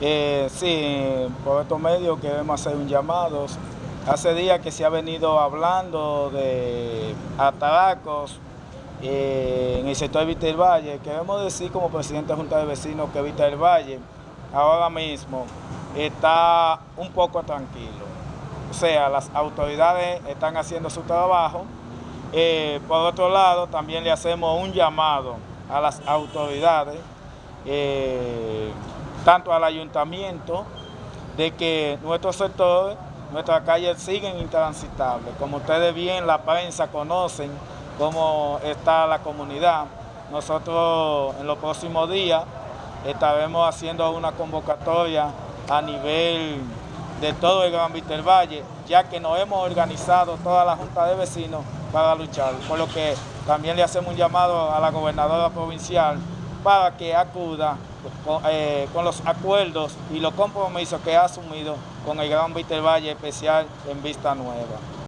Eh, sí, por estos medios queremos hacer un llamado. Hace días que se ha venido hablando de atracos eh, en el sector de Vista del Valle. Queremos decir como presidente de Junta de Vecinos que Vista del Valle ahora mismo está un poco tranquilo. O sea, las autoridades están haciendo su trabajo. Eh, por otro lado, también le hacemos un llamado a las autoridades tanto al ayuntamiento, de que nuestros sectores, nuestras calles siguen intransitables. Como ustedes bien, la prensa conocen cómo está la comunidad. Nosotros en los próximos días estaremos haciendo una convocatoria a nivel de todo el Gran Víctor Valle, ya que nos hemos organizado toda la Junta de Vecinos para luchar, por lo que también le hacemos un llamado a la gobernadora provincial para que acuda eh, con, los acuerdos y los compromisos que ha asumido con el Gran Valle Especial en Vista Nueva.